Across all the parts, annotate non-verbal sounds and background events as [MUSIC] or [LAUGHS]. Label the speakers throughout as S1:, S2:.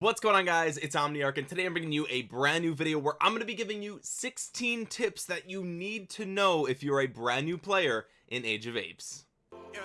S1: what's going on guys? It's omniarch and today i'm bringing you a brand new video where i'm going to be giving you 16 tips that you need to know if you're a brand new player in age of apes. Yeah,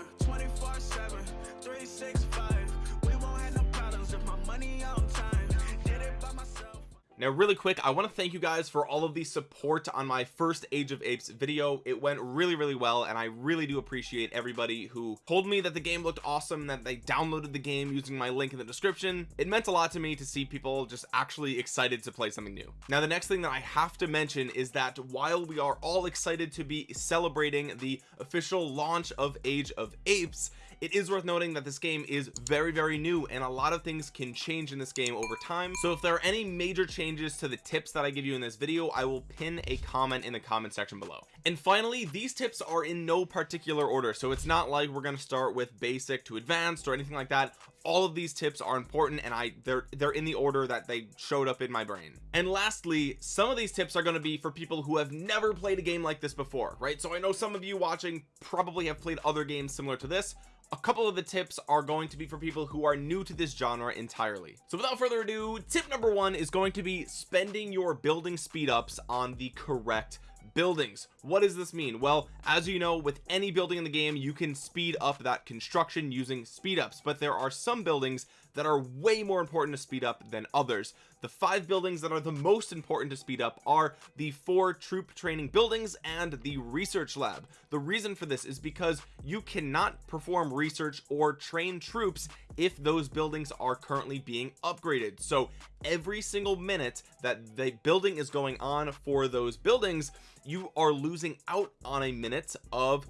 S1: now really quick I want to thank you guys for all of the support on my first age of apes video. It went really really well and I really do appreciate everybody who told me that the game looked awesome that they downloaded the game using my link in the description. It meant a lot to me to see people just actually excited to play something new. Now the next thing that I have to mention is that while we are all excited to be celebrating the official launch of age of apes it is worth noting that this game is very very new and a lot of things can change in this game over time. So if there are any major changes to the tips that I give you in this video I will pin a comment in the comment section below. And finally these tips are in no particular order so it's not like we're going to start with basic to advanced or anything like that all of these tips are important and I they're they're in the order that they showed up in my brain. And lastly some of these tips are going to be for people who have never played a game like this before right? So I know some of you watching probably have played other games similar to this. A couple of the tips are going to be for people who are new to this genre entirely. So without further ado tip number one is going to be spending your building speed ups on the correct buildings. What does this mean? Well as you know with any building in the game you can speed up that construction using speed ups but there are some buildings that are way more important to speed up than others. The five buildings that are the most important to speed up are the four troop training buildings and the research lab. The reason for this is because you cannot perform research or train troops if those buildings are currently being upgraded. So every single minute that the building is going on for those buildings you are losing out on a minute of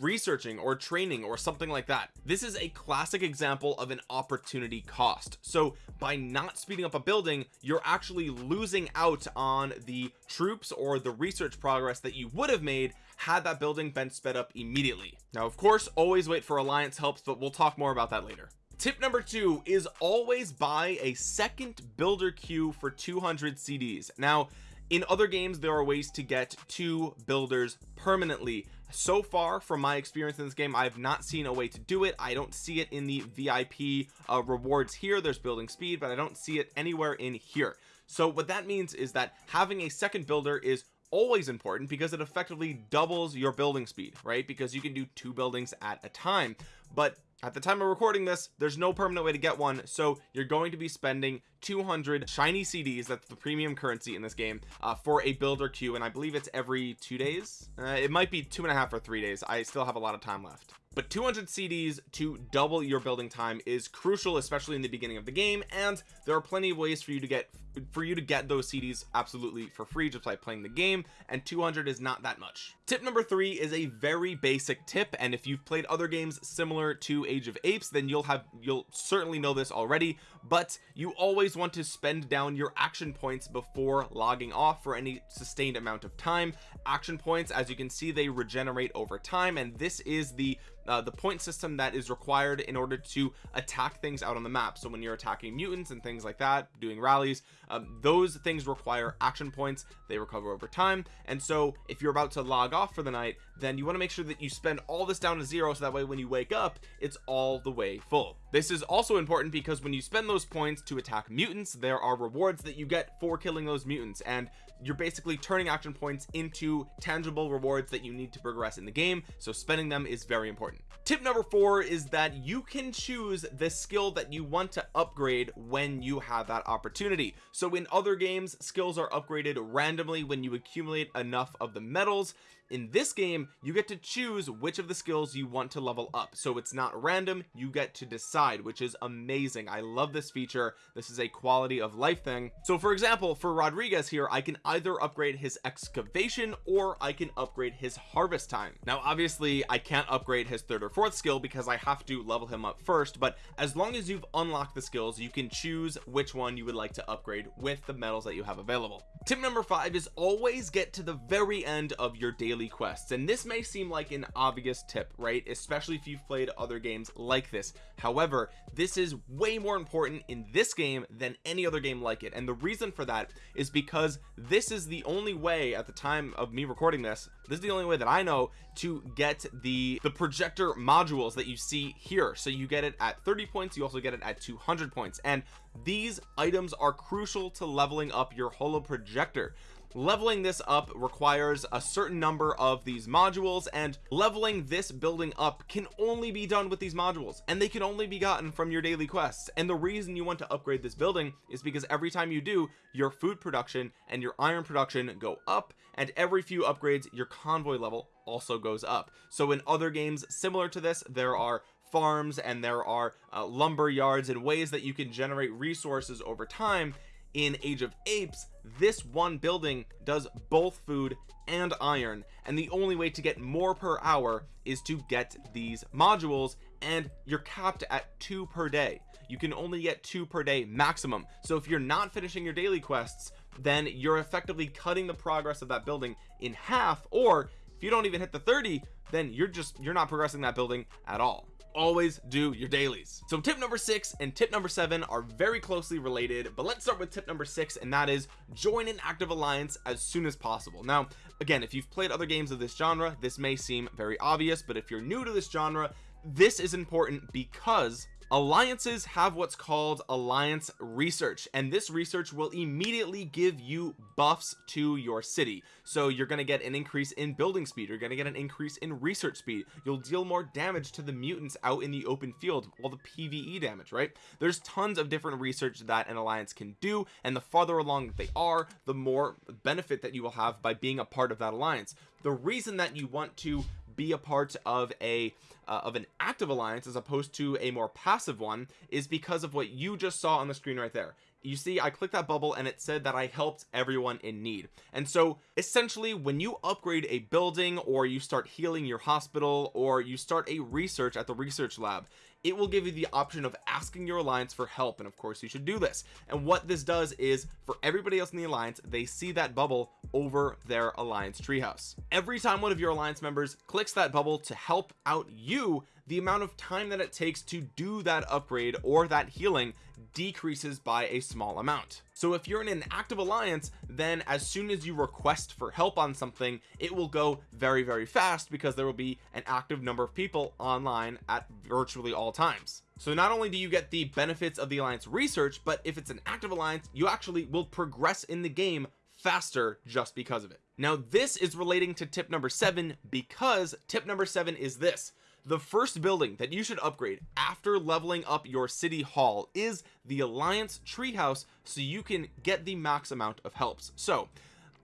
S1: researching or training or something like that. This is a classic example of an opportunity cost. So by not speeding up a building you're actually losing out on the troops or the research progress that you would have made had that building been sped up immediately. Now of course always wait for alliance helps but we'll talk more about that later tip number two is always buy a second builder queue for 200 CDs now in other games there are ways to get two builders permanently. So far from my experience in this game I have not seen a way to do it. I don't see it in the VIP uh, rewards here. There's building speed but I don't see it anywhere in here. So what that means is that having a second builder is always important because it effectively doubles your building speed right? Because you can do two buildings at a time. But at the time of recording this there's no permanent way to get one. So you're going to be spending 200 shiny CDs that's the premium currency in this game uh, for a builder queue. And I believe it's every two days? Uh, it might be two and a half or three days. I still have a lot of time left but 200 CDs to double your building time is crucial especially in the beginning of the game and there are plenty of ways for you to get for you to get those CDs absolutely for free just by playing the game and 200 is not that much. Tip number three is a very basic tip and if you've played other games similar to age of apes then you'll have you'll certainly know this already but you always want to spend down your action points before logging off for any sustained amount of time. Action points as you can see they regenerate over time and this is the uh, the point system that is required in order to attack things out on the map. So when you're attacking mutants and things like that doing rallies um, those things require action points. They recover over time. And so if you're about to log off for the night then you want to make sure that you spend all this down to zero so that way when you wake up it's all the way full. This is also important because when you spend those points to attack mutants there are rewards that you get for killing those mutants and you're basically turning action points into tangible rewards that you need to progress in the game so spending them is very important. Tip number four is that you can choose the skill that you want to upgrade when you have that opportunity. So in other games skills are upgraded randomly when you accumulate enough of the medals in this game you get to choose which of the skills you want to level up. So it's not random you get to decide which is amazing. I love this feature. This is a quality of life thing. So for example for Rodriguez here I can either upgrade his excavation or I can upgrade his harvest time. Now obviously I can't upgrade his third or fourth skill because I have to level him up first but as long as you've unlocked the skills you can choose which one you would like to upgrade with the medals that you have available. Tip number five is always get to the very end of your daily quests. And this this may seem like an obvious tip right? Especially if you've played other games like this. However this is way more important in this game than any other game like it. And the reason for that is because this is the only way at the time of me recording this this is the only way that I know to get the the projector modules that you see here. So you get it at 30 points you also get it at 200 points. And these items are crucial to leveling up your holo projector leveling this up requires a certain number of these modules and leveling this building up can only be done with these modules and they can only be gotten from your daily quests. And the reason you want to upgrade this building is because every time you do your food production and your iron production go up and every few upgrades your convoy level also goes up. So in other games similar to this there are farms and there are uh, lumber yards and ways that you can generate resources over time in age of apes this one building does both food and iron and the only way to get more per hour is to get these modules and you're capped at two per day. You can only get two per day maximum. So if you're not finishing your daily quests then you're effectively cutting the progress of that building in half or if you don't even hit the 30 then you're just you're not progressing that building at all. Always do your dailies. So tip number six and tip number seven are very closely related but let's start with tip number six and that is join an active alliance as soon as possible. Now again if you've played other games of this genre this may seem very obvious but if you're new to this genre this is important because alliances have what's called alliance research and this research will immediately give you buffs to your city. So you're going to get an increase in building speed you're going to get an increase in research speed. You'll deal more damage to the mutants out in the open field all the pve damage right? There's tons of different research that an alliance can do and the farther along they are the more benefit that you will have by being a part of that alliance. The reason that you want to be a part of a uh, of an active alliance as opposed to a more passive one is because of what you just saw on the screen right there you see I clicked that bubble and it said that I helped everyone in need. And so essentially when you upgrade a building or you start healing your hospital or you start a research at the research lab it will give you the option of asking your alliance for help. And of course you should do this. And what this does is for everybody else in the alliance they see that bubble over their alliance treehouse. Every time one of your alliance members clicks that bubble to help out you the amount of time that it takes to do that upgrade or that healing decreases by a small amount. So if you're in an active alliance then as soon as you request for help on something it will go very very fast because there will be an active number of people online at virtually all times. So not only do you get the benefits of the alliance research but if it's an active alliance you actually will progress in the game faster just because of it. Now this is relating to tip number seven because tip number seven is this the first building that you should upgrade after leveling up your city hall is the alliance treehouse so you can get the max amount of helps. So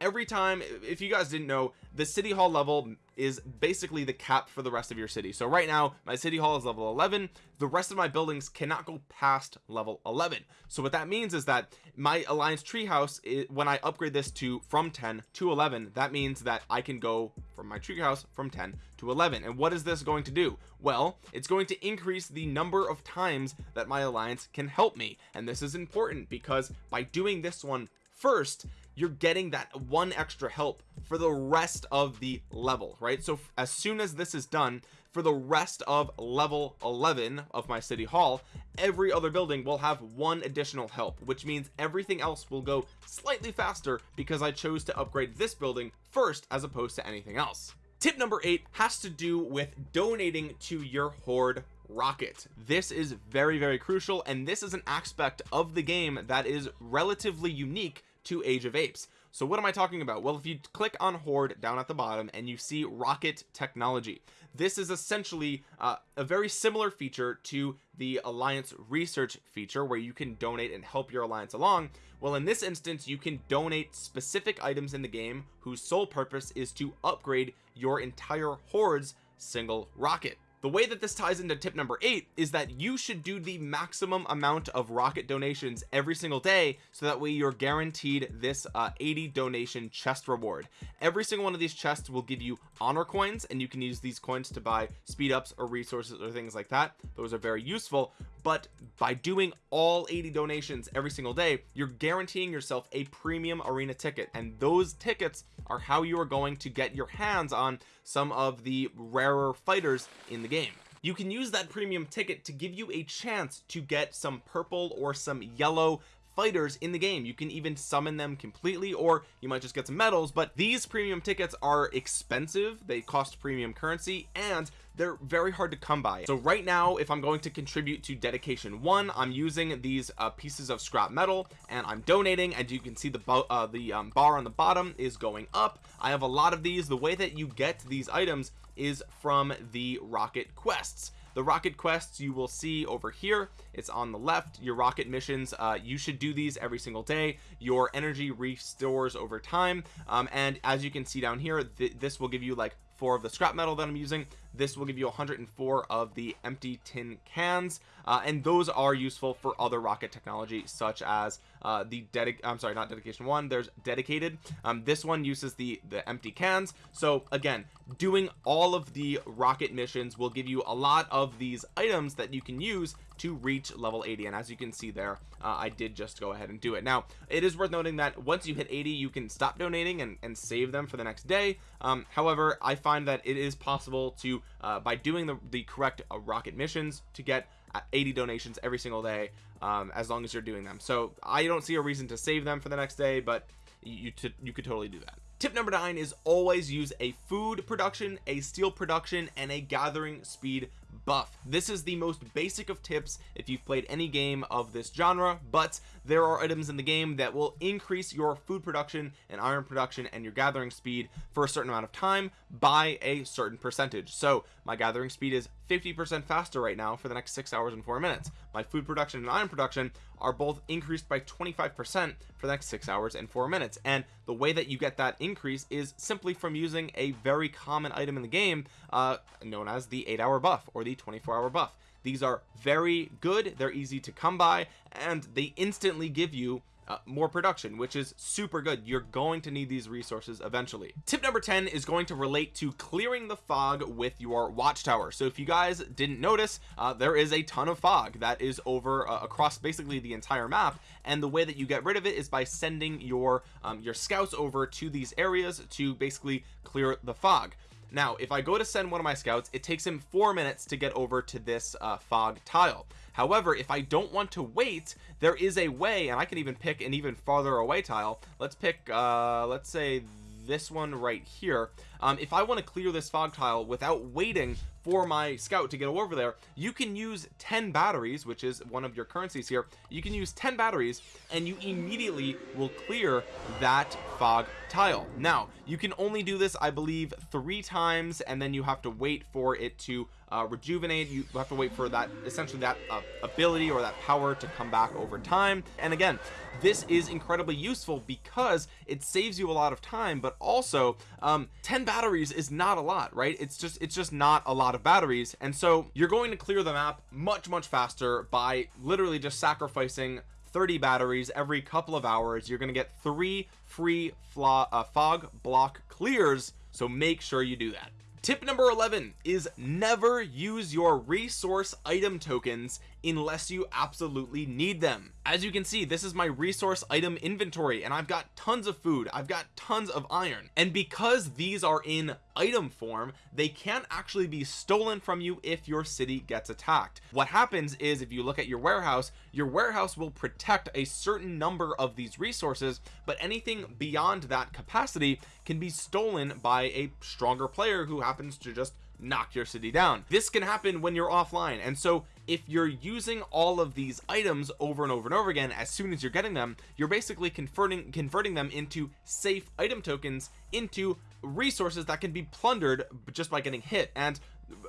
S1: every time if you guys didn't know the city hall level is basically the cap for the rest of your city. So right now my city hall is level 11 the rest of my buildings cannot go past level 11 so what that means is that my alliance treehouse when I upgrade this to from 10 to 11 that means that I can go from my treehouse from 10 to 11 and what is this going to do? Well it's going to increase the number of times that my alliance can help me. And this is important because by doing this one first you're getting that one extra help for the rest of the level right? So as soon as this is done for the rest of level 11 of my city hall every other building will have one additional help which means everything else will go slightly faster because I chose to upgrade this building first as opposed to anything else. Tip number eight has to do with donating to your horde rocket. This is very very crucial and this is an aspect of the game that is relatively unique to age of apes. So what am I talking about? Well if you click on horde down at the bottom and you see rocket technology this is essentially uh, a very similar feature to the alliance research feature where you can donate and help your alliance along. Well in this instance you can donate specific items in the game whose sole purpose is to upgrade your entire horde's single rocket the way that this ties into tip number eight is that you should do the maximum amount of rocket donations every single day so that way you're guaranteed this uh, 80 donation chest reward. Every single one of these chests will give you honor coins and you can use these coins to buy speed ups or resources or things like that. Those are very useful but by doing all 80 donations every single day you're guaranteeing yourself a premium arena ticket. And those tickets are how you are going to get your hands on some of the rarer fighters in the game. You can use that premium ticket to give you a chance to get some purple or some yellow fighters in the game. You can even summon them completely or you might just get some medals but these premium tickets are expensive. They cost premium currency and they're very hard to come by. So right now if I'm going to contribute to dedication one I'm using these uh, pieces of scrap metal and I'm donating and you can see the uh, the um, bar on the bottom is going up. I have a lot of these. The way that you get these items is from the rocket quests the rocket quests you will see over here. It's on the left. Your rocket missions uh, you should do these every single day. Your energy restores over time. Um, and as you can see down here th this will give you like four of the scrap metal that I'm using this will give you 104 of the empty tin cans uh, and those are useful for other rocket technology such as uh, the dedic I'm sorry not dedication one there's dedicated. Um, this one uses the the empty cans. So again doing all of the rocket missions will give you a lot of these items that you can use to reach level 80 and as you can see there uh, I did just go ahead and do it. Now it is worth noting that once you hit 80 you can stop donating and, and save them for the next day. Um, however I find that it is possible to uh, by doing the, the correct uh, rocket missions to get uh, 80 donations every single day um, as long as you're doing them. So I don't see a reason to save them for the next day but you you, you could totally do that. Tip number nine is always use a food production a steel production and a gathering speed buff. This is the most basic of tips if you've played any game of this genre but there are items in the game that will increase your food production and iron production and your gathering speed for a certain amount of time by a certain percentage. So my gathering speed is 50 percent faster right now for the next six hours and four minutes. My food production and iron production are both increased by 25 percent for the next six hours and four minutes. And the way that you get that increase is simply from using a very common item in the game uh known as the eight hour buff or the 24 hour buff. These are very good they're easy to come by and they instantly give you uh, more production which is super good. You're going to need these resources eventually. Tip number 10 is going to relate to clearing the fog with your watchtower. So if you guys didn't notice uh, there is a ton of fog that is over uh, across basically the entire map. And the way that you get rid of it is by sending your um, your scouts over to these areas to basically clear the fog now if I go to send one of my scouts it takes him four minutes to get over to this uh, fog tile. However if I don't want to wait there is a way and I can even pick an even farther away tile. Let's pick uh let's say this one right here. Um, if I want to clear this fog tile without waiting for my scout to get over there you can use 10 batteries which is one of your currencies here. You can use 10 batteries and you immediately will clear that fog tile. Now you can only do this I believe three times and then you have to wait for it to uh, rejuvenate. You have to wait for that essentially that uh, ability or that power to come back over time. And again this is incredibly useful because it saves you a lot of time but also um 10 batteries is not a lot right? It's just it's just not a lot of batteries and so you're going to clear the map much much faster by literally just sacrificing 30 batteries every couple of hours. You're going to get three free uh, fog block clears so make sure you do that. Tip number 11 is never use your resource item tokens unless you absolutely need them. As you can see this is my resource item inventory and I've got tons of food. I've got tons of iron. And because these are in item form they can't actually be stolen from you if your city gets attacked. What happens is if you look at your warehouse your warehouse will protect a certain number of these resources but anything beyond that capacity can be stolen by a stronger player who happens to just knock your city down. This can happen when you're offline. And so if you're using all of these items over and over and over again as soon as you're getting them you're basically converting converting them into safe item tokens into resources that can be plundered just by getting hit. And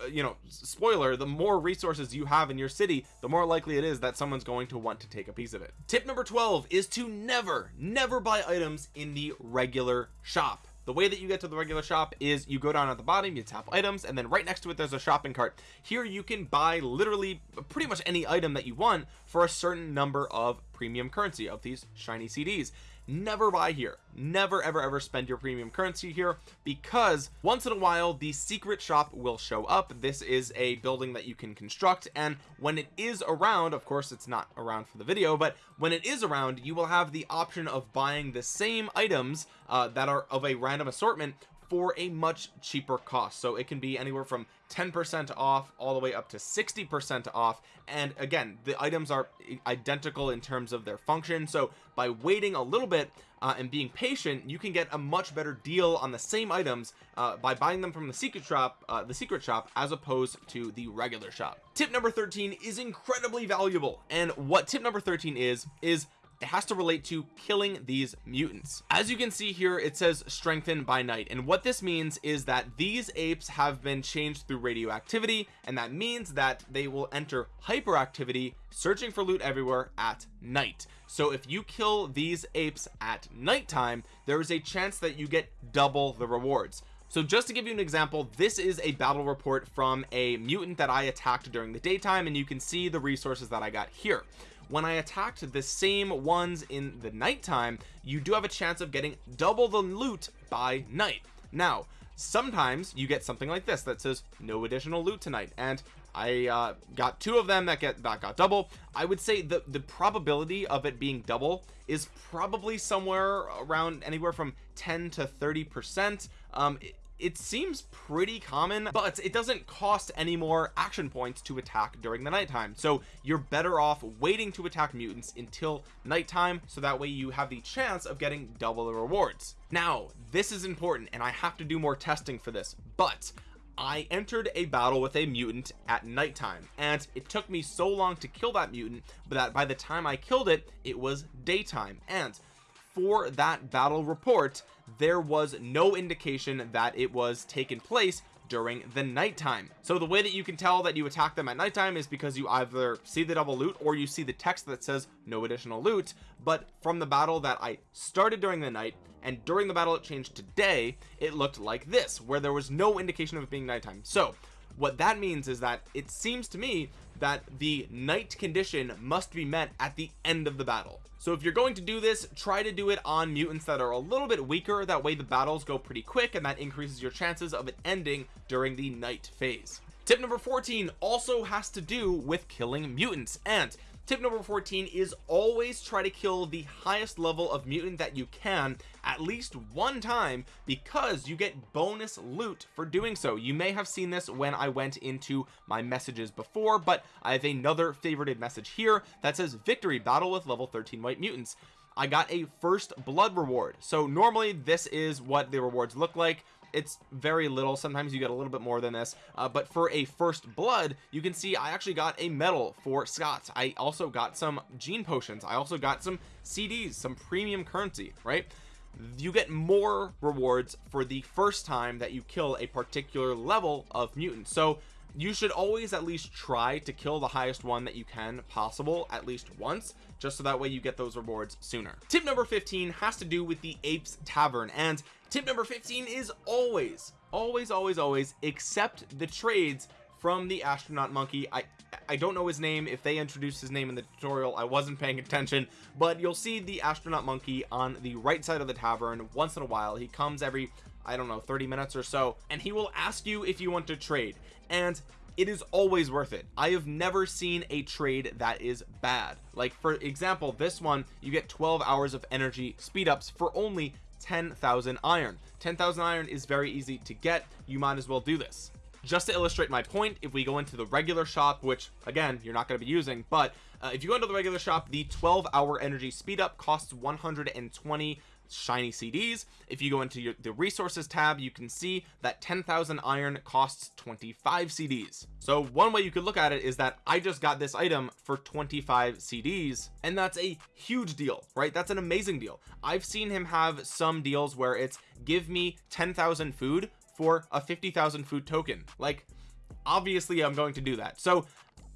S1: uh, you know spoiler the more resources you have in your city the more likely it is that someone's going to want to take a piece of it. Tip number 12 is to never never buy items in the regular shop the way that you get to the regular shop is you go down at the bottom you tap items and then right next to it there's a shopping cart. Here you can buy literally pretty much any item that you want for a certain number of premium currency of these shiny CDs never buy here. Never ever ever spend your premium currency here because once in a while the secret shop will show up. This is a building that you can construct and when it is around of course it's not around for the video but when it is around you will have the option of buying the same items uh, that are of a random assortment for a much cheaper cost. So it can be anywhere from 10% off all the way up to 60% off. And again the items are identical in terms of their function. So by waiting a little bit uh, and being patient you can get a much better deal on the same items uh, by buying them from the secret shop uh, the secret shop as opposed to the regular shop. Tip number 13 is incredibly valuable. And what tip number 13 is is it has to relate to killing these mutants. As you can see here it says strengthened by night. And what this means is that these apes have been changed through radioactivity. And that means that they will enter hyperactivity searching for loot everywhere at night. So if you kill these apes at nighttime there is a chance that you get double the rewards. So just to give you an example this is a battle report from a mutant that I attacked during the daytime. And you can see the resources that I got here when I attacked the same ones in the nighttime you do have a chance of getting double the loot by night. Now sometimes you get something like this that says no additional loot tonight and I uh, got two of them that get that got double. I would say the the probability of it being double is probably somewhere around anywhere from 10 to 30 percent. Um it seems pretty common but it doesn't cost any more action points to attack during the nighttime. So you're better off waiting to attack mutants until nighttime so that way you have the chance of getting double the rewards. Now this is important and I have to do more testing for this but I entered a battle with a mutant at nighttime and it took me so long to kill that mutant but that by the time I killed it it was daytime. And for that battle report there was no indication that it was taken place during the nighttime. So the way that you can tell that you attack them at nighttime is because you either see the double loot or you see the text that says no additional loot. But from the battle that I started during the night and during the battle it changed today it looked like this where there was no indication of it being nighttime. So what that means is that it seems to me that the night condition must be met at the end of the battle. So if you're going to do this try to do it on mutants that are a little bit weaker. That way the battles go pretty quick and that increases your chances of it ending during the night phase. Tip number 14 also has to do with killing mutants. And tip number 14 is always try to kill the highest level of mutant that you can at least one time because you get bonus loot for doing so. You may have seen this when I went into my messages before but I have another favorited message here that says victory battle with level 13 white mutants. I got a first blood reward. So normally this is what the rewards look like it's very little. Sometimes you get a little bit more than this. Uh, but for a first blood you can see I actually got a medal for Scott's I also got some gene potions. I also got some CDs some premium currency right? You get more rewards for the first time that you kill a particular level of mutant. So you should always at least try to kill the highest one that you can possible at least once just so that way you get those rewards sooner. Tip number 15 has to do with the apes tavern and tip number 15 is always always always always accept the trades from the astronaut monkey. I I don't know his name. If they introduced his name in the tutorial I wasn't paying attention but you'll see the astronaut monkey on the right side of the tavern once in a while. He comes every I don't know 30 minutes or so and he will ask you if you want to trade and it is always worth it. I have never seen a trade that is bad. Like for example this one you get 12 hours of energy speed ups for only 10,000 iron. 10,000 iron is very easy to get. You might as well do this. Just to illustrate my point if we go into the regular shop which again you're not going to be using but uh, if you go into the regular shop the 12 hour energy speed up costs 120 shiny CDs if you go into your, the resources tab you can see that 10,000 iron costs 25 CDs so one way you could look at it is that I just got this item for 25 CDs and that's a huge deal right? That's an amazing deal. I've seen him have some deals where it's give me 10,000 food for a 50,000 food token. Like obviously I'm going to do that. So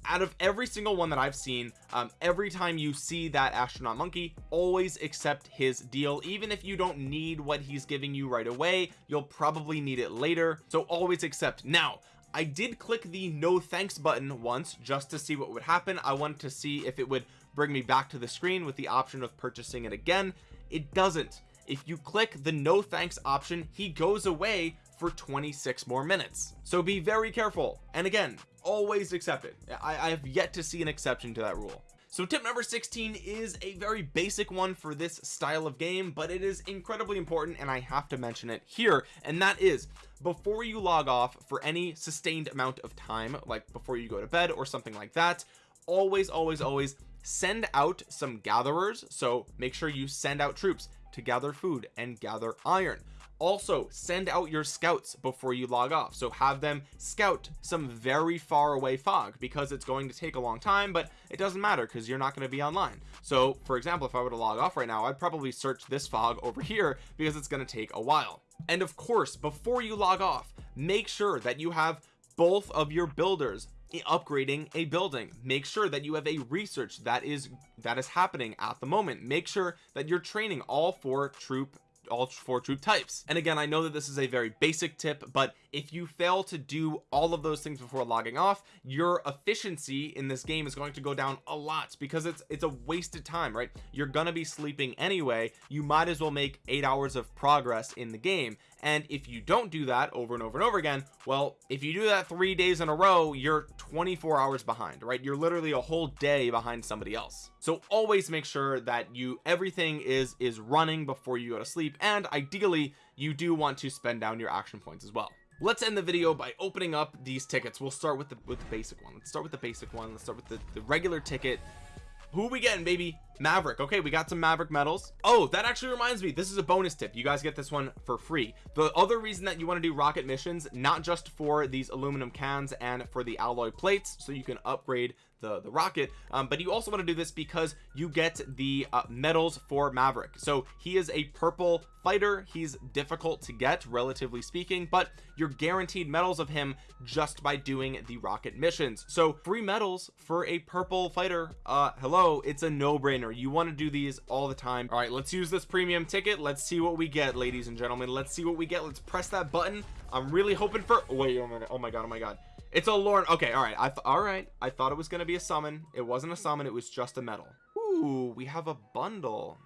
S1: out of every single one that I've seen um, every time you see that astronaut monkey always accept his deal. Even if you don't need what he's giving you right away you'll probably need it later. So always accept. Now I did click the no thanks button once just to see what would happen. I wanted to see if it would bring me back to the screen with the option of purchasing it again. It doesn't. If you click the no thanks option he goes away for 26 more minutes. So be very careful. And again always accept it I, I have yet to see an exception to that rule. So tip number 16 is a very basic one for this style of game but it is incredibly important and I have to mention it here and that is before you log off for any sustained amount of time like before you go to bed or something like that always always always send out some gatherers. So make sure you send out troops to gather food and gather iron. Also send out your scouts before you log off. So have them scout some very far away fog because it's going to take a long time but it doesn't matter because you're not going to be online. So for example if I were to log off right now I'd probably search this fog over here because it's going to take a while. And of course before you log off make sure that you have both of your builders upgrading a building. Make sure that you have a research that is that is happening at the moment. Make sure that you're training all four troop all four troop types. And again I know that this is a very basic tip but if you fail to do all of those things before logging off your efficiency in this game is going to go down a lot because it's it's a wasted time right? You're gonna be sleeping anyway. You might as well make eight hours of progress in the game. And if you don't do that over and over and over again well if you do that three days in a row you're 24 hours behind right? You're literally a whole day behind somebody else. So always make sure that you everything is is running before you go to sleep and ideally you do want to spend down your action points as well. Let's end the video by opening up these tickets. We'll start with the with the basic one. Let's start with the basic one. Let's start with the, the regular ticket. Who we getting baby? Maverick. Okay we got some maverick medals. Oh that actually reminds me. This is a bonus tip. You guys get this one for free. The other reason that you want to do rocket missions not just for these aluminum cans and for the alloy plates so you can upgrade the the rocket um, but you also want to do this because you get the uh, medals for maverick. So he is a purple fighter he's difficult to get relatively speaking but you're guaranteed medals of him just by doing the rocket missions. So free medals for a purple fighter uh hello it's a no-brainer. You want to do these all the time. All right let's use this premium ticket. Let's see what we get ladies and gentlemen. Let's see what we get. Let's press that button. I'm really hoping for wait my god oh my god oh my god it's a Lorne. Okay, all right. I all right. I thought it was gonna be a summon. It wasn't a summon. It was just a medal. Ooh, we have a bundle.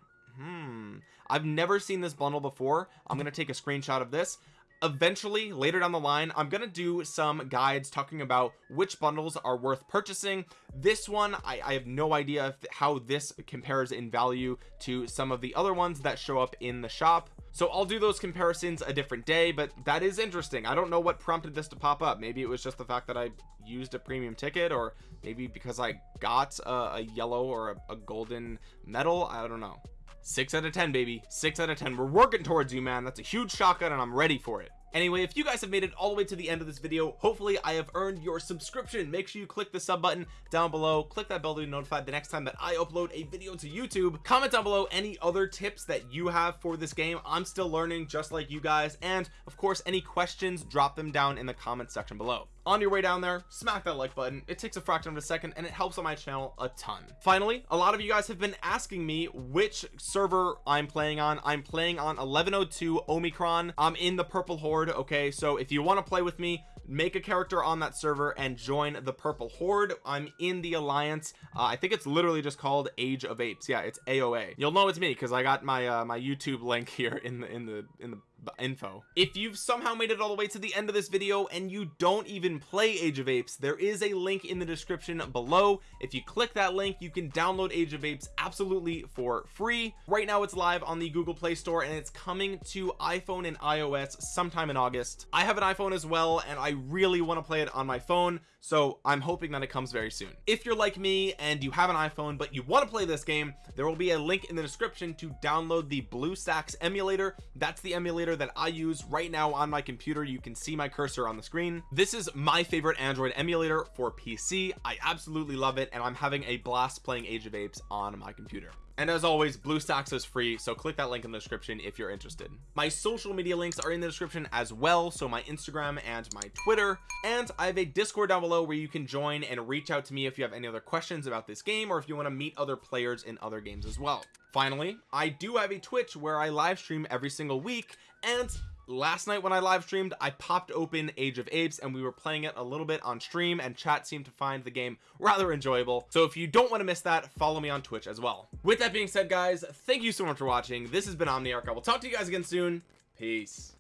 S1: Hmm. I've never seen this bundle before. I'm gonna take a screenshot of this. Eventually, later down the line, I'm gonna do some guides talking about which bundles are worth purchasing. This one, I, I have no idea if, how this compares in value to some of the other ones that show up in the shop so I'll do those comparisons a different day but that is interesting. I don't know what prompted this to pop up. Maybe it was just the fact that I used a premium ticket or maybe because I got a, a yellow or a, a golden medal. I don't know. Six out of ten baby. Six out of ten. We're working towards you man. That's a huge shotgun and I'm ready for it anyway if you guys have made it all the way to the end of this video hopefully i have earned your subscription. Make sure you click the sub button down below. Click that bell to be notified the next time that i upload a video to youtube. Comment down below any other tips that you have for this game. I'm still learning just like you guys. And of course any questions drop them down in the comment section below on your way down there smack that like button. It takes a fraction of a second and it helps on my channel a ton. Finally a lot of you guys have been asking me which server i'm playing on. I'm playing on 1102 omicron. I'm in the purple horde okay? So if you want to play with me make a character on that server and join the purple horde. I'm in the alliance. Uh, i think it's literally just called age of apes. Yeah it's aoa you'll know it's me because i got my uh, my youtube link [LAUGHS] here in the in the in the info. If you've somehow made it all the way to the end of this video and you don't even play age of apes there is a link in the description below. If you click that link you can download age of apes absolutely for free. Right now it's live on the google play store and it's coming to iphone and ios sometime in august. I have an iphone as well and i really want to play it on my phone so i'm hoping that it comes very soon. If you're like me and you have an iphone but you want to play this game there will be a link in the description to download the BlueStacks emulator. That's the emulator that i use right now on my computer. You can see my cursor on the screen. This is my favorite android emulator for pc i absolutely love it and i'm having a blast playing age of apes on my computer and as always BlueStacks is free so click that link in the description if you're interested. My social media links are in the description as well so my Instagram and my Twitter. And I have a discord down below where you can join and reach out to me if you have any other questions about this game or if you want to meet other players in other games as well. Finally I do have a Twitch where I live stream every single week and last night when I live streamed I popped open Age of Apes and we were playing it a little bit on stream and chat seemed to find the game rather enjoyable. So if you don't want to miss that follow me on Twitch as well. With that being said guys thank you so much for watching. This has been Omniarch. I will talk to you guys again soon. Peace